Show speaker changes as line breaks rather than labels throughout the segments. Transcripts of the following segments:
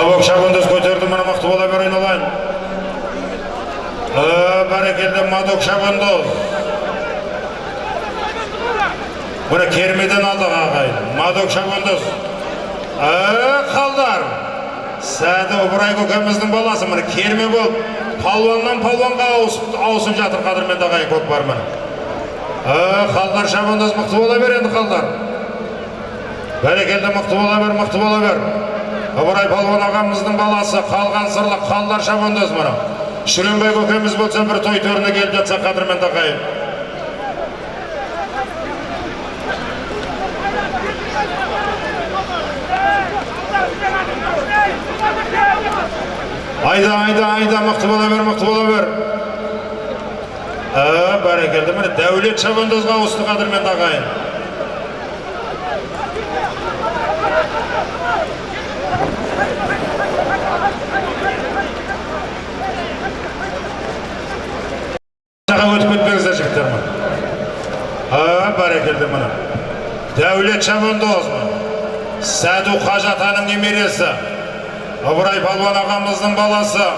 Мабок шабандоз көтерді мына мықты бола бер айналайын. Бәрекелді Мадок шабандоз. Мына кермеден алдық ағайын. Мадок шабандоз. Э, қалдар. Сәді Ыбырай көкеміздің баласы міне керме болып палуаннан палуанға ауысып, жатыр қадірменді ағайын көкпар міне. Э, қалдар шабандоз мықты бола бер енді қалдар. Бәрекелді мықты бола бер, мықты бола бер. Ыбырай палуан ағамыздың баласы қалған сырлы қалдар шабандоз мына. Шүренбай көкеміз болса бір той төріне келіп жатса қадірменді ағайын. Айда, айда, айда, мықты бола бер, мықты бола бер. Ә, бәрекелді, міне дәулет шабандозға ауысты қадірменді ағайын. А, бәрекелді міне. Дәулет шабандоз міне. Сәду Қажатаның немересі. Ыбырай Палуан ағамыздың баласы.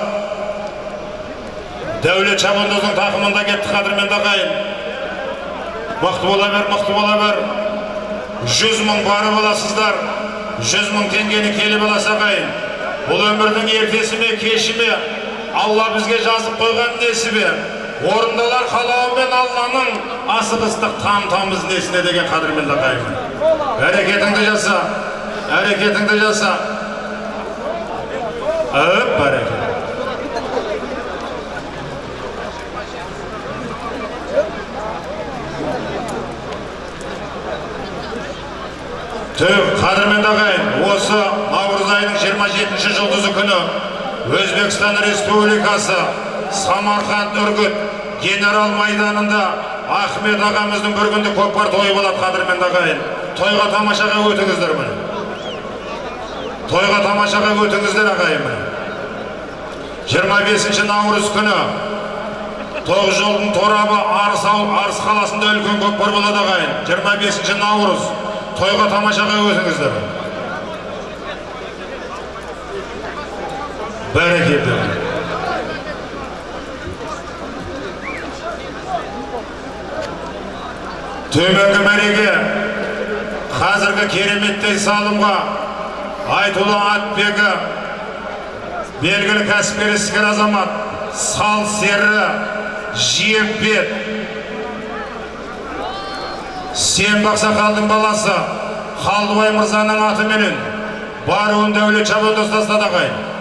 Дәулет шабандоздың тақымында кетті қадірменді ағайын. Мықты бола бер, мықты бола бер. Жүз мың бары боласыздар. Жүз мың теңгені келіп аласы ағайын. Бұл өмірдің ертесі ме, кеші ме? Алла бізге жазып қойған несі Орындалар қалауымен Алланың асық ыстық там тамыз несіне деген қадірменді ағайын. Әрекетіңді жаса, әрекетіңді жаса. Bereket. Түп, қадірменді ағайын, осы наурыз айының 27 жұлдызы күні Өзбекстан Республикасы Самарқанд үргіт генерал майданында Ахмет ағамыздың бір күнді көкпар тойы болады қадірменді ағайын. Тойға тамашаға өтіңіздер міне. Тойға тамашаға өтіңіздер ағайын міне. 25 наурыз күні тоғыз жолдың торабы арыс, арыс қаласында үлкен көкпар болады ағайын 25 наурыз тойға тамашаға өтіңіздер бәрекелді төменгі мәреге қазіргі кереметтей салымға айтулы атбегі белгілі кәсіпкер азамат сал сері жиекбет сен бақсақалдың баласы қалдыбай мырзаның атыменен баруын дәулет шабандоз тастады ағайын